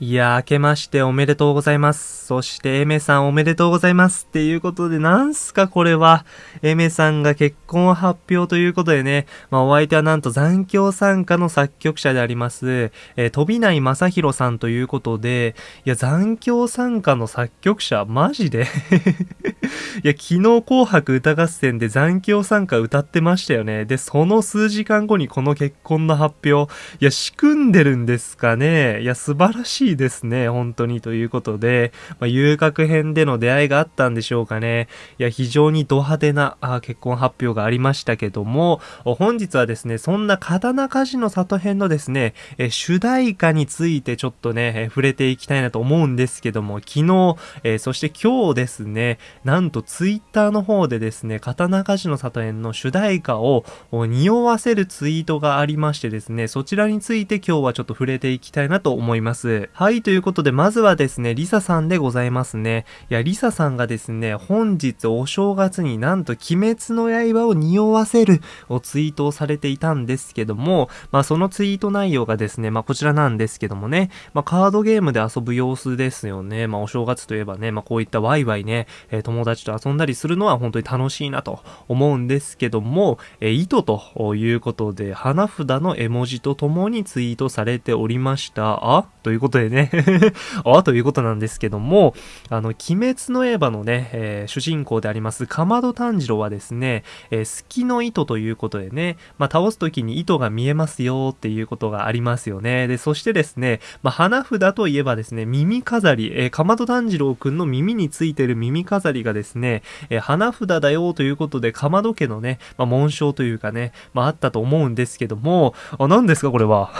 いや、明けましておめでとうございます。そして、エメさんおめでとうございます。っていうことで、なんすかこれは。エメさんが結婚発表ということでね、まあ、お相手はなんと残響参加の作曲者であります、えー、飛内正宏さんということで、いや、残響参加の作曲者、マジで？いや、昨日紅白歌合戦で残響参加歌ってましたよね。で、その数時間後にこの結婚の発表。いや、仕組んでるんですかね。いや、素晴らしいですね。本当に。ということで、まあ、遊郭編での出会いがあったんでしょうかね。いや、非常にド派手なあ結婚発表がありましたけども、本日はですね、そんな刀鍛冶の里編のですね、え主題歌についてちょっとね、え触れていきたいなと思うんですけども、昨日、えそして今日ですね、なんとツイッターの方でですね、刀鍛冶の里編の主題歌を匂わせるツイートがありましてですね、そちらについて今日はちょっと触れていきたいなと思います。はい、ということで、まずはですね、リサさんでございますね。いや、リサさんがですね、本日お正月になんと鬼滅の刃を匂わせるをツイートをされていたんですけども、まあそのツイート内容がですね、まあこちらなんですけどもね、まあカードゲームで遊ぶ様子ですよね。まあお正月といえばね、まあこういったワイワイね、えー、友達と遊んだりするのは本当に楽しいなと思うんですけども、えー、糸ということで、花札の絵文字とともにツイートされておりました。あということでね あということなんですけども、あの、鬼滅の刃のね、えー、主人公であります、かまど炭治郎はですね、えー、隙の糸ということでね、まあ、倒す時に糸が見えますよっていうことがありますよね。で、そしてですね、まあ、花札といえばですね、耳飾り、えー、かまど炭治郎くんの耳についてる耳飾りがですね、ですねえー、花札だよということで、かまど家のね、まあ、紋章というかね、まあ、あったと思うんですけども、あ、何ですかこれは？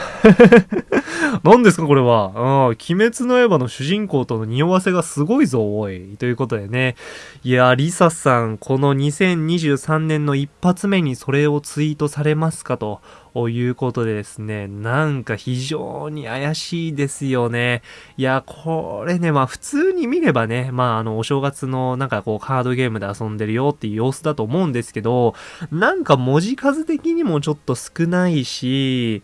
何ですかこれは？うん、鬼滅の刃の主人公との匂わせがすごいぞ、おい。ということでね。いや、リサさん、この2023年の一発目にそれをツイートされますかと。ということでですね、なんか非常に怪しいですよね。いや、これね、まあ普通に見ればね、まああの、お正月のなんかこうカードゲームで遊んでるよっていう様子だと思うんですけど、なんか文字数的にもちょっと少ないし、い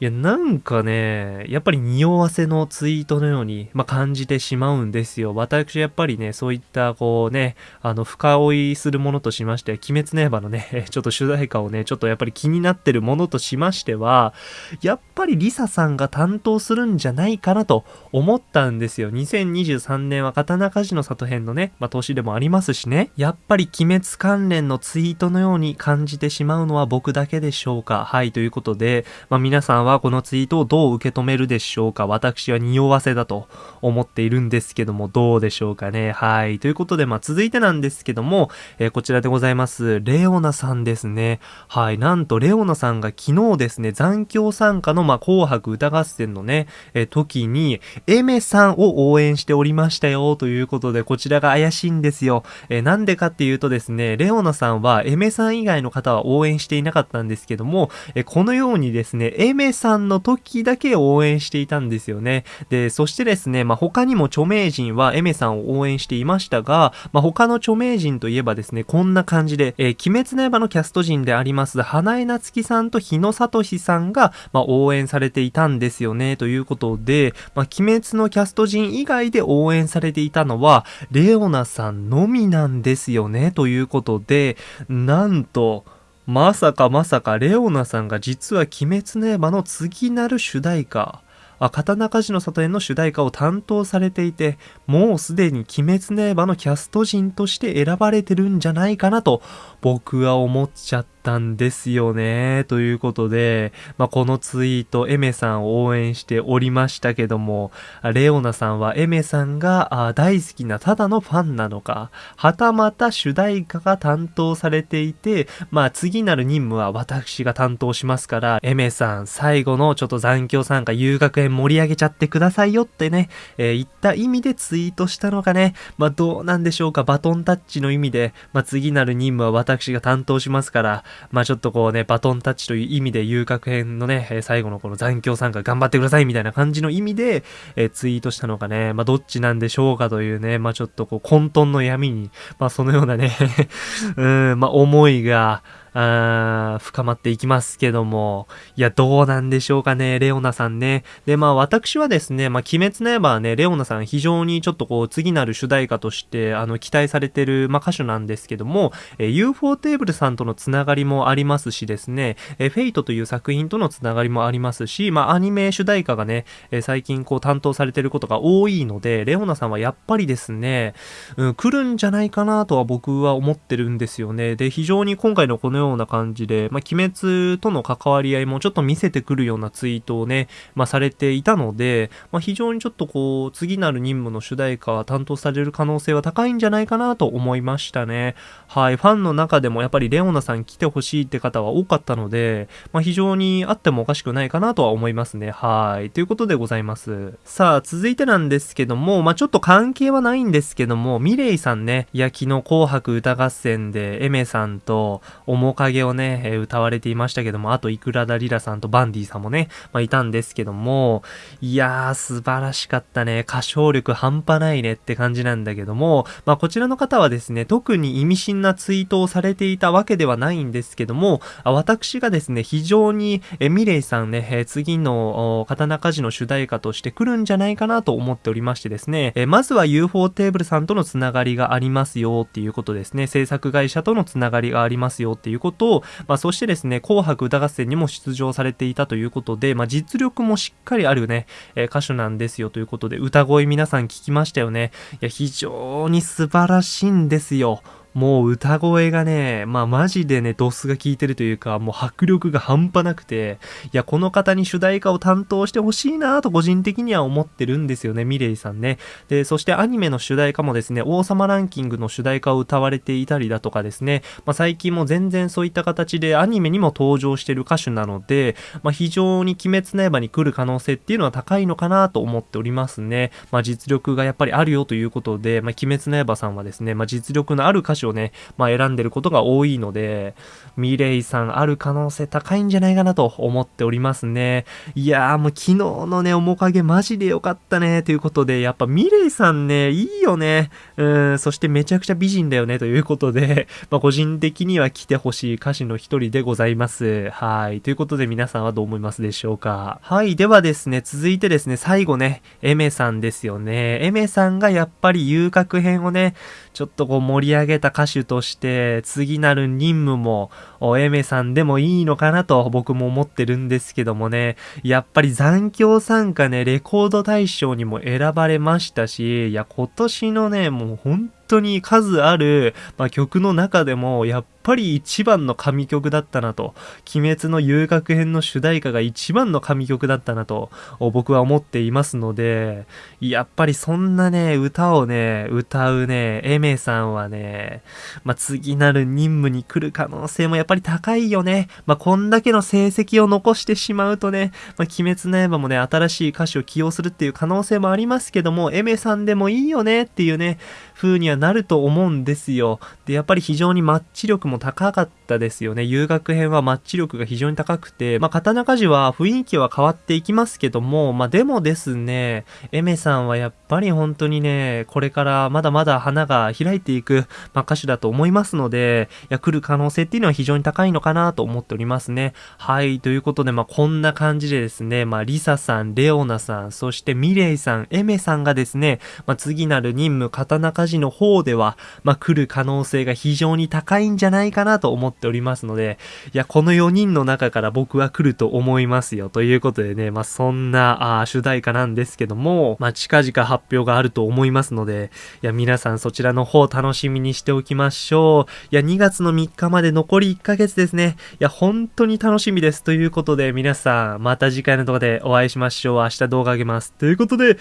や、なんかね、やっぱり匂わせのツイートのように、まあ、感じてしまうんですよ。私やっぱりね、そういったこうね、あの、深追いするものとしまして、鬼滅の刃のね、ちょっと主題歌をね、ちょっとやっぱり気になってるものとししましては、やっぱりリサさんが担当するんじゃないかなと思ったんですよ。2023年は刀鍛冶の里編のね、まあ、年でもありますしね。やっぱり鬼滅関連のツイートのように感じてしまうのは僕だけでしょうか。はい、ということで、まあ、皆さんはこのツイートをどう受け止めるでしょうか。私は匂わせだと思っているんですけども、どうでしょうかね。はい。ということで、まあ、続いてなんですけども、えー、こちらでございます。レオナさんですね。はい。なんと、レオナさんが昨日日ですね、残響参加の、まあ、紅白歌合戦のね、え時に、エメさんを応援しておりましたよ、ということで、こちらが怪しいんですよ。えなんでかっていうとですね、レオナさんはエメさん以外の方は応援していなかったんですけども、えこのようにですね、エメさんの時だけ応援していたんですよね。で、そしてですね、まあ、他にも著名人はエメさんを応援していましたが、まあ、他の著名人といえばですね、こんな感じで、えー、鬼滅の刃のキャスト陣であります、花江夏樹さんと日野聡さんが、まあ、応援されていたんですよね、ということで、まあ、鬼滅のキャスト陣以外で応援されていたのは、レオナさんのみなんですよね、ということで、なんと、まさかまさかレオナさんが実は鬼滅の刃の次なる主題歌、あ刀鍛冶の里への主題歌を担当されていて、もうすでに鬼滅の刃のキャスト陣として選ばれてるんじゃないかなと僕は思っちゃってったんですよね。ということで、まあ、このツイート、エメさんを応援しておりましたけども、レオナさんはエメさんが大好きなただのファンなのか、はたまた主題歌が担当されていて、まあ次なる任務は私が担当しますから、エメさん最後のちょっと残響参加遊学園盛り上げちゃってくださいよってね、えー、言った意味でツイートしたのがね、まあどうなんでしょうか、バトンタッチの意味で、まあ次なる任務は私が担当しますから、まあちょっとこうね、バトンタッチという意味で遊郭編のね、最後のこの残響参加頑張ってくださいみたいな感じの意味で、えー、ツイートしたのかね、まあどっちなんでしょうかというね、まあちょっとこう混沌の闇に、まあそのようなね うん、まあ思いが、あー深まっていきますけども、いや、どうなんでしょうかね、レオナさんね。で、まあ私はですね、まあ鬼滅の刃はね、レオナさん非常にちょっとこう、次なる主題歌として、あの、期待されてる、まあ歌手なんですけども、えー、UFO テーブルさんとのつながりもありますしですね、えー、フェイトという作品とのつながりもありますし、まあアニメ主題歌がね、えー、最近こう担当されてることが多いので、レオナさんはやっぱりですね、うん、来るんじゃないかなとは僕は思ってるんですよね。で、非常に今回のこのような感じで、まあ、鬼滅との関わり合いもちょっと見せてくるようなツイートをね、まあ、されていたので、まあ、非常にちょっとこう、次なる任務の主題歌は担当される可能性は高いんじゃないかなと思いましたね。はい、ファンの中でもやっぱりレオナさん来てほしいって方は多かったので、まあ、非常にあってもおかしくないかなとは思いますね。はい、ということでございます。さあ、続いてなんですけども、まあ、ちょっと関係はないんですけども、ミレイさんね、いや、昨日紅白歌合戦でエメさんと面影をね、え、歌われていましたけども、あと、イクラダリラさんとバンディさんもね、まあ、いたんですけども、いやー、素晴らしかったね。歌唱力半端ないねって感じなんだけども、まあ、こちらの方はですね、特に意味深なツイートをされていたわけではないんですけども、私がですね、非常に、えミレイさんね、え次の刀鍛冶の主題歌として来るんじゃないかなと思っておりましてですね、えまずは UFO テーブルさんとのつながりがありますよっていうことですね、制作会社とのつながりがありますよっていうことを、まあ、そしてですね、紅白歌合戦にも出場されていたということで、まあ、実力もしっかりあるね、えー、歌手なんですよということで、歌声皆さん聞きましたよね。いや、非常に素晴らしいんですよ。もう歌声がね、まあマジでね、ドスが効いてるというか、もう迫力が半端なくて、いや、この方に主題歌を担当してほしいなと個人的には思ってるんですよね、ミレイさんね。で、そしてアニメの主題歌もですね、王様ランキングの主題歌を歌われていたりだとかですね、まあ最近も全然そういった形でアニメにも登場してる歌手なので、まあ非常に鬼滅の刃に来る可能性っていうのは高いのかなと思っておりますね。まあ実力がやっぱりあるよということで、まあ鬼滅の刃さんはですね、まあ実力のある歌手をね、まあ、選んでることが多いので、ミレイさんある可能性高いんじゃないかなと思っておりますね。いやーもう昨日のね、面影マジで良かったね、ということで、やっぱミレイさんね、いいよね。うん、そしてめちゃくちゃ美人だよね、ということで、まあ、個人的には来てほしい歌手の一人でございます。はい。ということで皆さんはどう思いますでしょうかはい。ではですね、続いてですね、最後ね、エメさんですよね。エメさんがやっぱり遊郭編をね、ちょっとこう盛り上げた歌手として、次なる任務も、エメさんでもいいのかなと僕も思ってるんですけどもね、やっぱり残響参加ね、レコード大賞にも選ばれましたし、いや、今年のね、もう本当当に数ある、まあ、曲の中でも、やっぱり一番の神曲だったなと、鬼滅の遊楽編の主題歌が一番の神曲だったなと、僕は思っていますので、やっぱりそんなね、歌をね、歌うね、エメさんはね、まあ、次なる任務に来る可能性もやっぱり高いよね。まあ、こんだけの成績を残してしまうとね、まあ、鬼滅の刃もね、新しい歌手を起用するっていう可能性もありますけども、エメさんでもいいよねっていうね、風にはなると思うんですよ。で、やっぱり非常にマッチ力も高かったですよね。遊学編はマッチ力が非常に高くて、まあ、刀鍛冶は雰囲気は変わっていきますけども、まあ、でもですね、エメさんはやっぱり本当にね、これからまだまだ花が開いていく、まあ、歌手だと思いますので、いや、来る可能性っていうのは非常に高いのかなと思っておりますね。はい、ということで、まあ、こんな感じでですね、まあ、リサさん、レオナさん、そしてミレイさん、エメさんがですね、まあ、次なる任務、刀鍛冶の方では、まあ、来る可能性が非常に高いんじゃないかなと思っておりますので、いや、この4人の中から僕は来ると思いますよ。ということでね、まあ、そんな、あ主題歌なんですけども、まあ、近々発表があると思いますので、いや、皆さんそちらの方楽しみにしておきましょう。いや、2月の3日まで残り1ヶ月ですね。いや、本当に楽しみです。ということで、皆さん、また次回の動画でお会いしましょう。明日動画あげます。ということで、う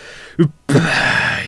っばーい